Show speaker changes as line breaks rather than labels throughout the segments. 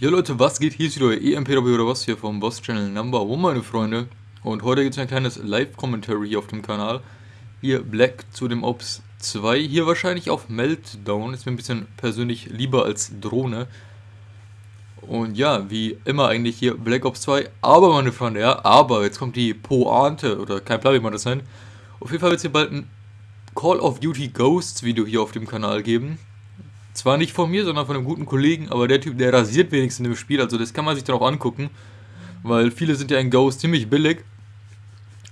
Ja Leute, was geht? Hier ist wieder euer EMPW oder was hier vom Boss Channel Number One, meine Freunde. Und heute gibt es ein kleines Live-Commentary hier auf dem Kanal. Hier Black zu dem Ops 2. Hier wahrscheinlich auf Meltdown. Ist mir ein bisschen persönlich lieber als Drohne. Und ja, wie immer eigentlich hier Black Ops 2. Aber meine Freunde, ja, aber jetzt kommt die Pointe oder kein Plan, wie man das nennt. Auf jeden Fall wird es hier bald ein Call of Duty Ghosts Video hier auf dem Kanal geben. Zwar nicht von mir, sondern von einem guten Kollegen, aber der Typ, der rasiert wenigstens im Spiel, also das kann man sich dann auch angucken, weil viele sind ja in Ghost ziemlich billig.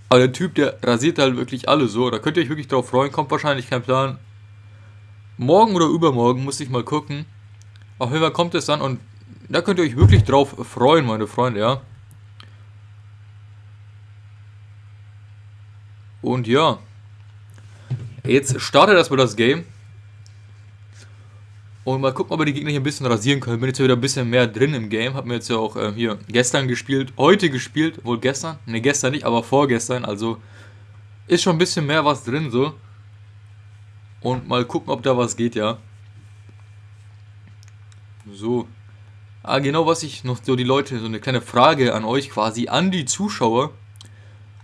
Aber der Typ, der rasiert halt wirklich alle so, da könnt ihr euch wirklich drauf freuen, kommt wahrscheinlich kein Plan. Morgen oder übermorgen muss ich mal gucken. Auf jeden Fall kommt es dann und da könnt ihr euch wirklich drauf freuen, meine Freunde, ja. Und ja, jetzt startet erstmal das Game. Und mal gucken, ob wir die Gegner hier ein bisschen rasieren können. Bin jetzt wieder ein bisschen mehr drin im Game. Hab mir jetzt ja auch äh, hier gestern gespielt, heute gespielt. Wohl gestern? Ne, gestern nicht, aber vorgestern. Also ist schon ein bisschen mehr was drin so. Und mal gucken, ob da was geht, ja. So. Ah, genau, was ich noch so die Leute, so eine kleine Frage an euch quasi, an die Zuschauer.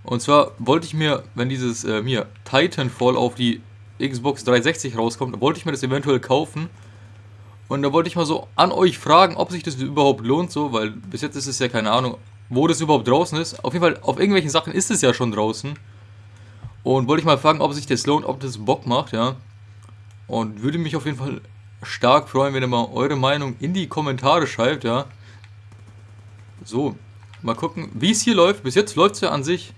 Und zwar wollte ich mir, wenn dieses äh, hier Titanfall auf die Xbox 360 rauskommt, wollte ich mir das eventuell kaufen. Und da wollte ich mal so an euch fragen, ob sich das überhaupt lohnt, so, weil bis jetzt ist es ja keine Ahnung, wo das überhaupt draußen ist. Auf jeden Fall, auf irgendwelchen Sachen ist es ja schon draußen. Und wollte ich mal fragen, ob sich das lohnt, ob das Bock macht, ja. Und würde mich auf jeden Fall stark freuen, wenn ihr mal eure Meinung in die Kommentare schreibt, ja. So, mal gucken, wie es hier läuft. Bis jetzt läuft es ja an sich,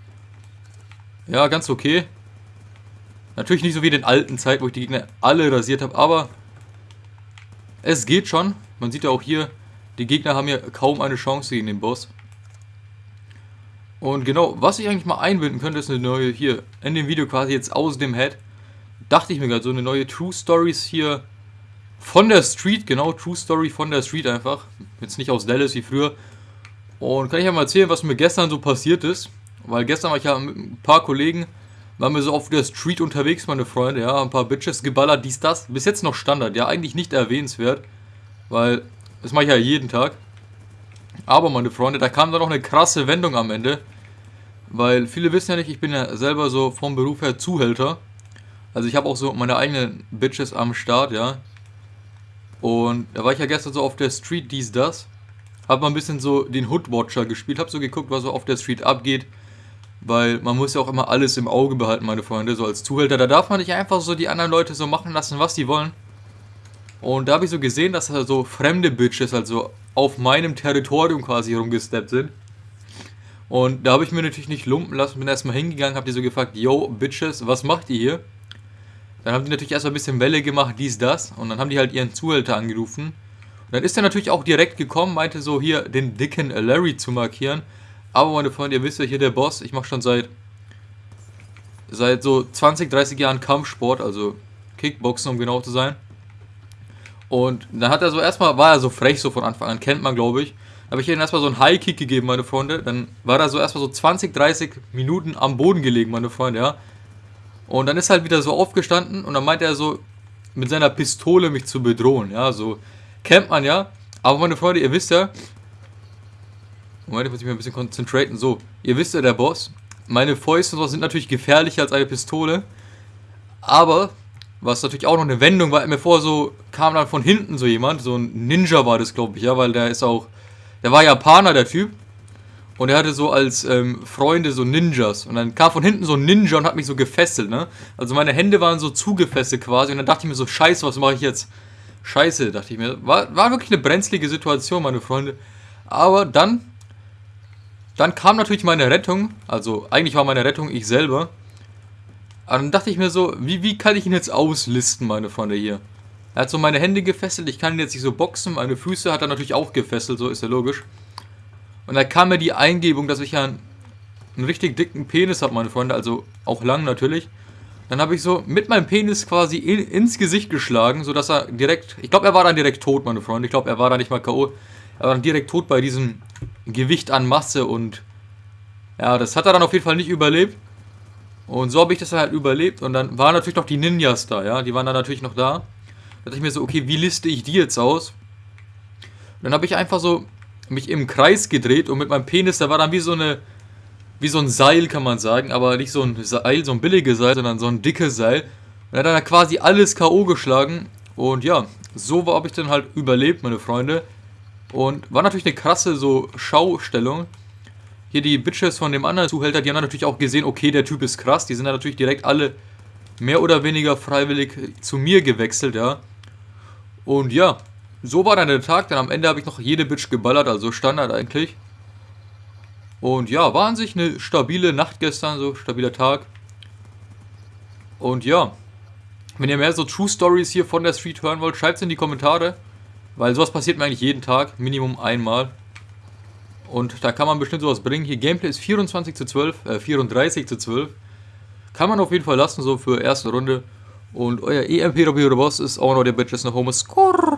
ja, ganz okay. Natürlich nicht so wie in den alten Zeiten, wo ich die Gegner alle rasiert habe, aber es geht schon. Man sieht ja auch hier, die Gegner haben ja kaum eine Chance gegen den Boss. Und genau, was ich eigentlich mal einbinden könnte, ist eine neue, hier, in dem Video quasi jetzt aus dem Head, dachte ich mir gerade, so eine neue True Stories hier von der Street, genau, True Story von der Street einfach. Jetzt nicht aus Dallas wie früher. Und kann ich ja mal erzählen, was mir gestern so passiert ist. Weil gestern war ich ja mit ein paar Kollegen waren wir so auf der Street unterwegs, meine Freunde, ja, ein paar Bitches geballert, dies, das. Bis jetzt noch Standard, ja, eigentlich nicht erwähnenswert, weil das mache ich ja jeden Tag. Aber, meine Freunde, da kam dann noch eine krasse Wendung am Ende, weil viele wissen ja nicht, ich bin ja selber so vom Beruf her Zuhälter. Also ich habe auch so meine eigenen Bitches am Start, ja. Und da war ich ja gestern so auf der Street, dies, das. Hab mal ein bisschen so den Hoodwatcher gespielt, hab so geguckt, was so auf der Street abgeht. Weil man muss ja auch immer alles im Auge behalten, meine Freunde, so als Zuhälter. Da darf man nicht einfach so die anderen Leute so machen lassen, was sie wollen. Und da habe ich so gesehen, dass da so fremde Bitches also auf meinem Territorium quasi rumgesteppt sind. Und da habe ich mir natürlich nicht lumpen lassen, bin erstmal hingegangen, habe die so gefragt, yo, Bitches, was macht ihr hier? Dann haben die natürlich erstmal ein bisschen Welle gemacht, dies, das. Und dann haben die halt ihren Zuhälter angerufen. Und dann ist er natürlich auch direkt gekommen, meinte so hier den dicken Larry zu markieren. Aber meine Freunde, ihr wisst ja hier der Boss, ich mache schon seit seit so 20, 30 Jahren Kampfsport, also Kickboxen, um genau zu sein. Und dann hat er so erstmal, war er so frech so von Anfang an, kennt man glaube ich. Habe ich ihm erstmal so einen High-Kick gegeben, meine Freunde. Dann war er so erstmal so 20, 30 Minuten am Boden gelegen, meine Freunde, ja. Und dann ist er halt wieder so aufgestanden und dann meinte er so, mit seiner Pistole mich zu bedrohen, ja, so kennt man ja. Aber meine Freunde, ihr wisst ja, Moment, ich muss mich mal ein bisschen konzentrieren. So, ihr wisst ja, der Boss. Meine Fäuste sind natürlich gefährlicher als eine Pistole. Aber, was natürlich auch noch eine Wendung war, mir vor, so kam dann von hinten so jemand. So ein Ninja war das, glaube ich, ja, weil der ist auch. Der war Japaner, der Typ. Und er hatte so als ähm, Freunde so Ninjas. Und dann kam von hinten so ein Ninja und hat mich so gefesselt, ne? Also meine Hände waren so zugefesselt quasi. Und dann dachte ich mir so, scheiße, was mache ich jetzt? Scheiße, dachte ich mir. War, war wirklich eine brenzlige Situation, meine Freunde. Aber dann dann kam natürlich meine Rettung, also eigentlich war meine Rettung ich selber. Aber dann dachte ich mir so, wie, wie kann ich ihn jetzt auslisten, meine Freunde hier? Er hat so meine Hände gefesselt, ich kann ihn jetzt nicht so boxen, meine Füße hat er natürlich auch gefesselt, so ist ja logisch. Und da kam mir die Eingebung, dass ich ja einen, einen richtig dicken Penis habe, meine Freunde, also auch lang natürlich. Dann habe ich so mit meinem Penis quasi in, ins Gesicht geschlagen, sodass er direkt, ich glaube er war dann direkt tot, meine Freunde, ich glaube er war da nicht mal K.O., er war dann direkt tot bei diesem Gewicht an Masse und ja, das hat er dann auf jeden Fall nicht überlebt. Und so habe ich das halt überlebt und dann waren natürlich noch die Ninjas da, ja, die waren dann natürlich noch da. Da dachte ich mir so, okay, wie liste ich die jetzt aus? dann habe ich einfach so mich im Kreis gedreht und mit meinem Penis, da war dann wie so eine, wie so ein Seil, kann man sagen, aber nicht so ein Seil, so ein billiges Seil, sondern so ein dickes Seil. Und er hat dann quasi alles K.O. geschlagen. Und ja, so habe ich dann halt überlebt, meine Freunde. Und war natürlich eine krasse so Schaustellung. Hier die Bitches von dem anderen Zuhälter, die haben natürlich auch gesehen, okay, der Typ ist krass. Die sind dann natürlich direkt alle mehr oder weniger freiwillig zu mir gewechselt, ja. Und ja, so war dann der Tag. Dann am Ende habe ich noch jede Bitch geballert, also Standard eigentlich. Und ja, war an sich eine stabile Nacht gestern, so stabiler Tag. Und ja, wenn ihr mehr so True Stories hier von der Street hören wollt, schreibt es in die Kommentare. Weil sowas passiert mir eigentlich jeden Tag, Minimum einmal. Und da kann man bestimmt sowas bringen. Hier Gameplay ist 24 zu 12, äh 34 zu 12. Kann man auf jeden Fall lassen, so für erste Runde. Und euer EMP Boss ist auch noch der Bitches nach Home. Skurr.